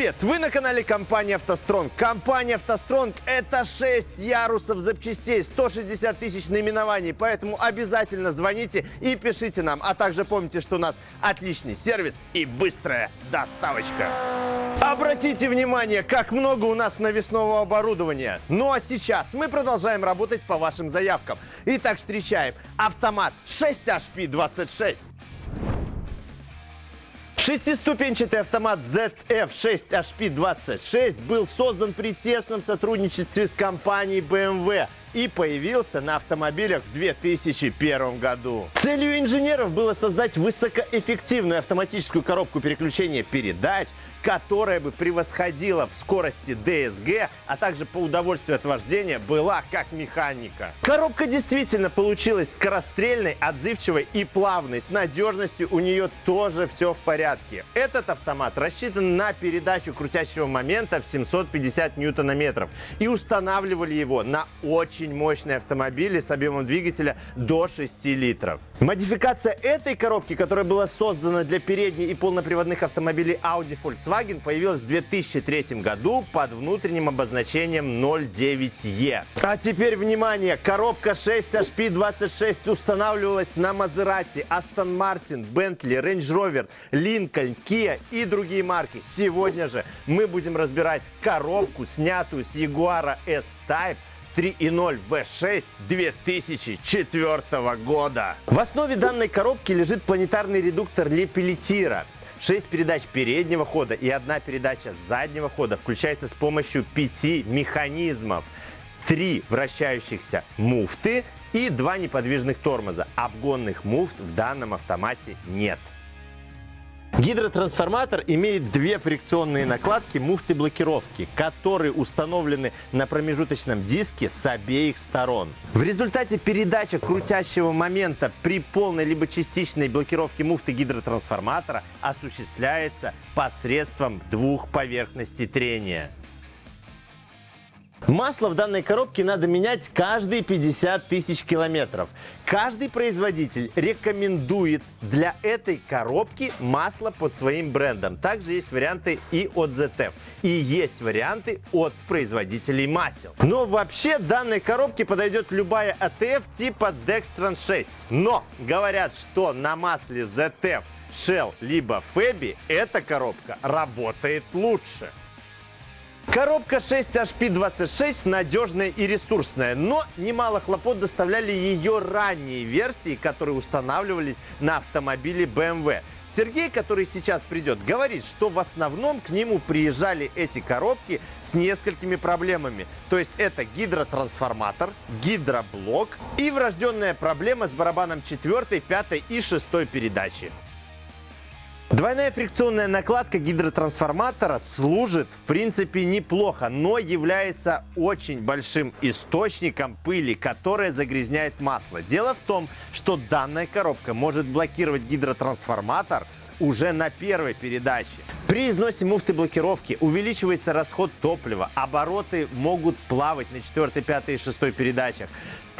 Привет! Вы на канале компании «АвтоСтронг». Компания «АвтоСтронг» — это 6 ярусов запчастей, 160 тысяч наименований, поэтому обязательно звоните и пишите нам. А также помните, что у нас отличный сервис и быстрая доставочка. Обратите внимание, как много у нас навесного оборудования. Ну а сейчас мы продолжаем работать по вашим заявкам. Итак, встречаем автомат 6HP26. Шестиступенчатый автомат ZF6HP26 был создан при тесном сотрудничестве с компанией BMW и появился на автомобилях в 2001 году. Целью инженеров было создать высокоэффективную автоматическую коробку переключения передач, которая бы превосходила в скорости DSG, а также по удовольствию от вождения была как механика. Коробка действительно получилась скорострельной, отзывчивой и плавной. С надежностью у нее тоже все в порядке. Этот автомат рассчитан на передачу крутящего момента в 750 ньютонометров и устанавливали его на очень мощные автомобили с объемом двигателя до 6 литров. Модификация этой коробки, которая была создана для передней и полноприводных автомобилей Audi Volkswagen, появилась в 2003 году под внутренним обозначением 09E. А теперь внимание! Коробка 6HP26 устанавливалась на Maserati, Aston Martin, Bentley, Range Rover, Lincoln, Kia и другие марки. Сегодня же мы будем разбирать коробку, снятую с Jaguar S-Type 3.0 V6 2004 года. В основе данной коробки лежит планетарный редуктор Лепелетира. 6 передач переднего хода и одна передача заднего хода включается с помощью 5 механизмов. 3 вращающихся муфты и 2 неподвижных тормоза. Обгонных муфт в данном автомате нет. Гидротрансформатор имеет две фрикционные накладки муфты блокировки, которые установлены на промежуточном диске с обеих сторон. В результате передача крутящего момента при полной либо частичной блокировке муфты гидротрансформатора осуществляется посредством двух поверхностей трения. Масло в данной коробке надо менять каждые 50 тысяч километров. Каждый производитель рекомендует для этой коробки масло под своим брендом. Также есть варианты и от ZF. И есть варианты от производителей масел. Но вообще данной коробке подойдет любая ATF типа Dextran 6. Но говорят, что на масле ZF, Shell либо Febi эта коробка работает лучше. Коробка 6HP26 надежная и ресурсная, но немало хлопот доставляли ее ранние версии, которые устанавливались на автомобиле BMW. Сергей, который сейчас придет, говорит, что в основном к нему приезжали эти коробки с несколькими проблемами. То есть это гидротрансформатор, гидроблок и врожденная проблема с барабаном 4, 5 и 6 передачи. Двойная фрикционная накладка гидротрансформатора служит в принципе неплохо, но является очень большим источником пыли, которая загрязняет масло. Дело в том, что данная коробка может блокировать гидротрансформатор уже на первой передаче. При износе муфты блокировки увеличивается расход топлива, обороты могут плавать на 4, 5 и 6 передачах.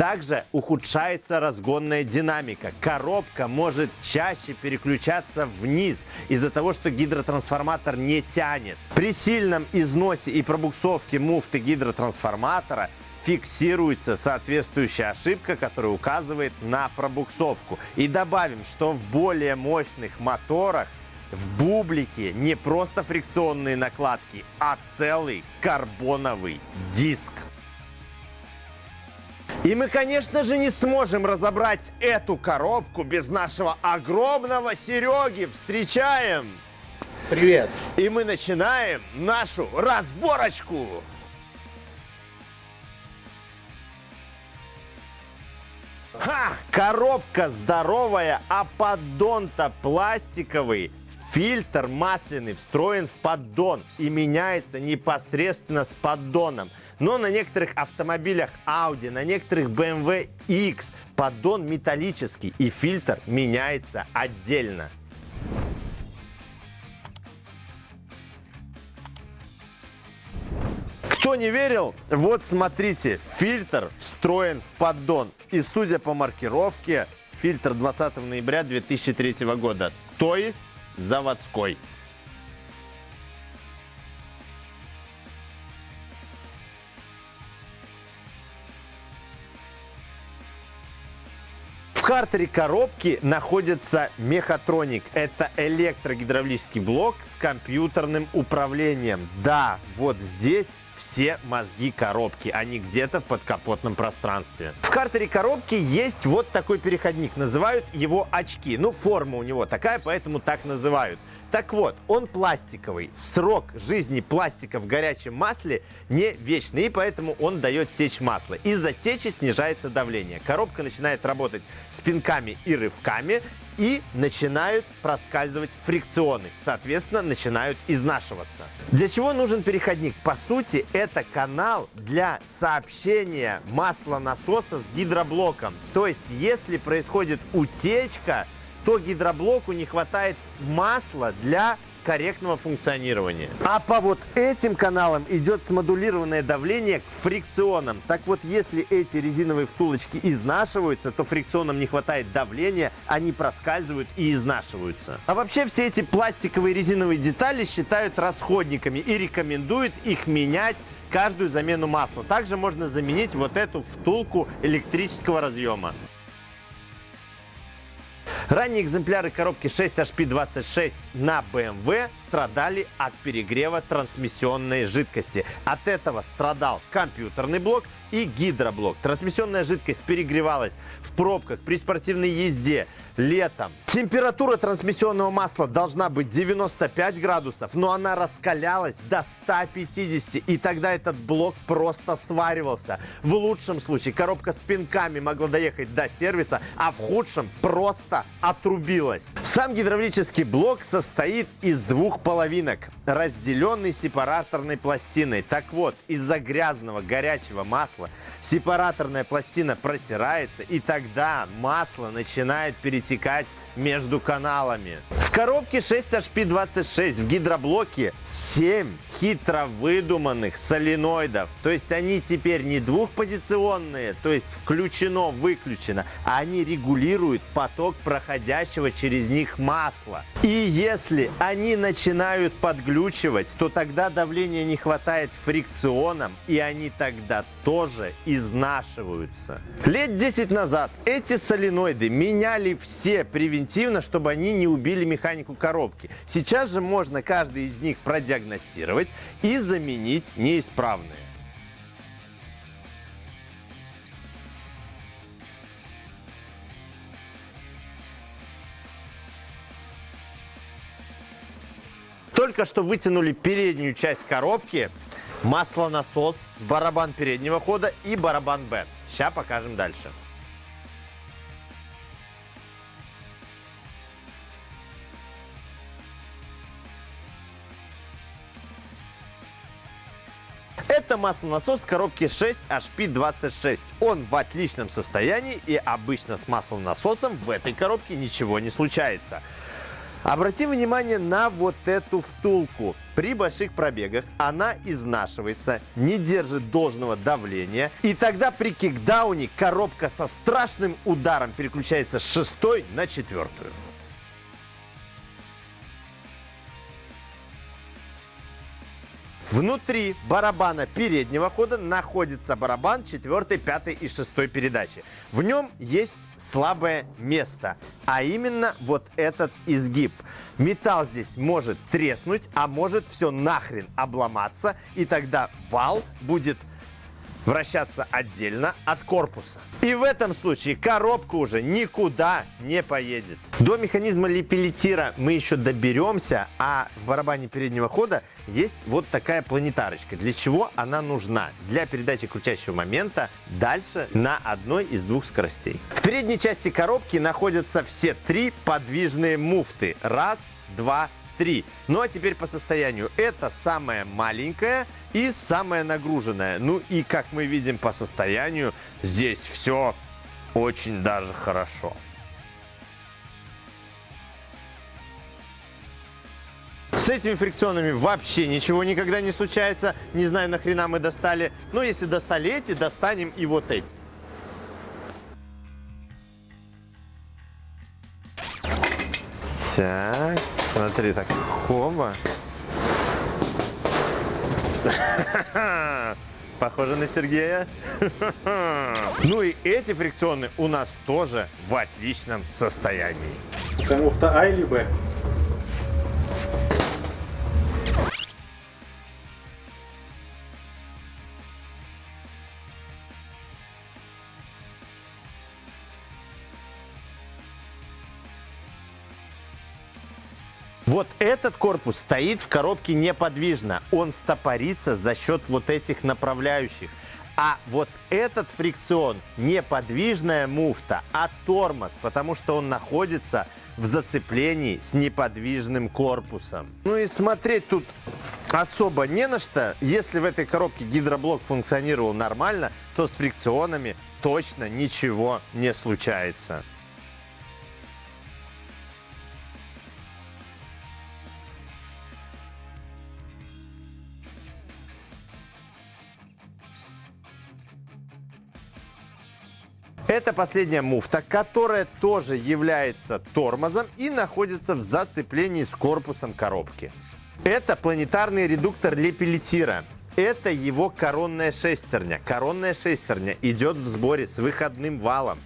Также ухудшается разгонная динамика. Коробка может чаще переключаться вниз из-за того, что гидротрансформатор не тянет. При сильном износе и пробуксовке муфты гидротрансформатора фиксируется соответствующая ошибка, которая указывает на пробуксовку. И добавим, что в более мощных моторах в бублике не просто фрикционные накладки, а целый карбоновый диск. И мы, конечно же, не сможем разобрать эту коробку без нашего огромного Сереги. Встречаем! Привет! И мы начинаем нашу разборочку. Ха! Коробка здоровая, а поддон-то пластиковый. Фильтр масляный встроен в поддон и меняется непосредственно с поддоном. Но на некоторых автомобилях Audi, на некоторых BMW X поддон металлический и фильтр меняется отдельно. Кто не верил, вот смотрите, фильтр встроен в поддон. И судя по маркировке, фильтр 20 ноября 2003 года, то есть заводской. В картере коробки находится мехатроник. Это электрогидравлический блок с компьютерным управлением. Да, вот здесь все мозги коробки, они где-то в подкапотном пространстве. В картере коробки есть вот такой переходник, называют его очки. Ну, форма у него такая, поэтому так называют. Так вот, он пластиковый. Срок жизни пластика в горячем масле не вечный, и поэтому он дает течь масло. Из-за течи снижается давление. Коробка начинает работать с пинками и рывками, и начинают проскальзывать фрикционы. Соответственно, начинают изнашиваться. Для чего нужен переходник? По сути, это канал для сообщения масла насоса с гидроблоком. То есть, если происходит утечка, то гидроблоку не хватает масла для корректного функционирования. А по вот этим каналам идет смодулированное давление к фрикционам. Так вот, если эти резиновые втулочки изнашиваются, то фрикционам не хватает давления, они проскальзывают и изнашиваются. А вообще все эти пластиковые резиновые детали считают расходниками и рекомендуют их менять каждую замену масла. Также можно заменить вот эту втулку электрического разъема. Ранние экземпляры коробки 6HP26 на BMW страдали от перегрева трансмиссионной жидкости. От этого страдал компьютерный блок и гидроблок. Трансмиссионная жидкость перегревалась в пробках при спортивной езде, летом. Температура трансмиссионного масла должна быть 95 градусов, но она раскалялась до 150, и тогда этот блок просто сваривался. В лучшем случае коробка с пинками могла доехать до сервиса, а в худшем просто отрубилась. Сам гидравлический блок состоит из двух половинок, разделенный сепараторной пластиной. Так вот, из-за грязного горячего масла сепараторная пластина протирается, и тогда масло начинает перетекать между каналами. В коробке 6HP26 в гидроблоке 7 хитро выдуманных соленоидов. То есть они теперь не двухпозиционные, то есть включено-выключено, а они регулируют поток проходящего через них масла. И если они начинают подглючивать, то тогда давления не хватает фрикционам, и они тогда тоже изнашиваются. Лет 10 назад эти соленоиды меняли все превентивно, чтобы они не убили механику коробки. Сейчас же можно каждый из них продиагностировать и заменить неисправные. Только что вытянули переднюю часть коробки, маслонасос, барабан переднего хода и барабан Б. Сейчас покажем дальше. Это маслонасос коробки 6 HP26. Он в отличном состоянии и обычно с маслонасосом в этой коробке ничего не случается. Обратим внимание на вот эту втулку. При больших пробегах она изнашивается, не держит должного давления. И тогда при кикдауне коробка со страшным ударом переключается с шестой на четвертую. Внутри барабана переднего хода находится барабан 4, 5 и 6 передачи. В нем есть слабое место, а именно вот этот изгиб. Металл здесь может треснуть, а может все нахрен обломаться, и тогда вал будет вращаться отдельно от корпуса. И в этом случае коробка уже никуда не поедет. До механизма липелитира мы еще доберемся, а в барабане переднего хода есть вот такая планетарочка. Для чего она нужна? Для передачи крутящего момента дальше на одной из двух скоростей. В передней части коробки находятся все три подвижные муфты. Раз, два, 3. Ну а теперь по состоянию. Это самая маленькая и самая нагруженная. Ну и как мы видим по состоянию, здесь все очень даже хорошо. С этими фрикционами вообще ничего никогда не случается. Не знаю, нахрена мы достали. Но если достали эти, достанем и вот эти. Так. Смотри, так, хоба. Похоже на Сергея. Ну и эти фрикционы у нас тоже в отличном состоянии. Муфта А или Б? Этот корпус стоит в коробке неподвижно. Он стопорится за счет вот этих направляющих. А вот этот фрикцион неподвижная муфта, а тормоз, потому что он находится в зацеплении с неподвижным корпусом. Ну и смотреть тут особо не на что. Если в этой коробке гидроблок функционировал нормально, то с фрикционами точно ничего не случается. Это последняя муфта, которая тоже является тормозом и находится в зацеплении с корпусом коробки. Это планетарный редуктор Лепелетира. Это его коронная шестерня. Коронная шестерня идет в сборе с выходным валом.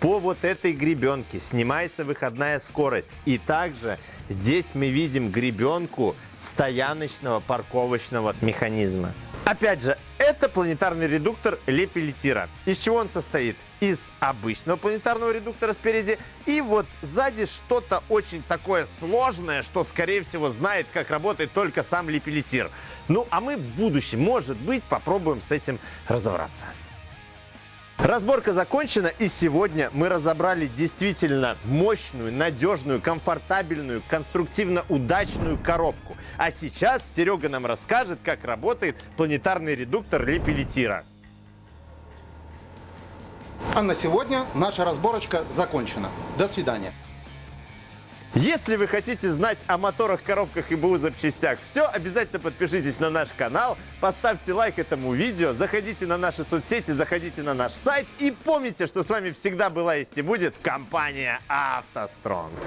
По вот этой гребенке снимается выходная скорость. И также здесь мы видим гребенку стояночного парковочного механизма. Опять же, это планетарный редуктор Лепелетира. Из чего он состоит? Из обычного планетарного редуктора спереди и вот сзади что-то очень такое сложное, что, скорее всего, знает, как работает только сам Лепелетир. Ну, а мы в будущем, может быть, попробуем с этим разобраться. Разборка закончена, и сегодня мы разобрали действительно мощную, надежную, комфортабельную, конструктивно удачную коробку. А сейчас Серега нам расскажет, как работает планетарный редуктор Лепелетира. А на сегодня наша разборочка закончена. До свидания. Если вы хотите знать о моторах, коробках и БУ запчастях все, обязательно подпишитесь на наш канал, поставьте лайк этому видео, заходите на наши соцсети, заходите на наш сайт и помните, что с вами всегда была есть и будет компания «АвтоСтронг».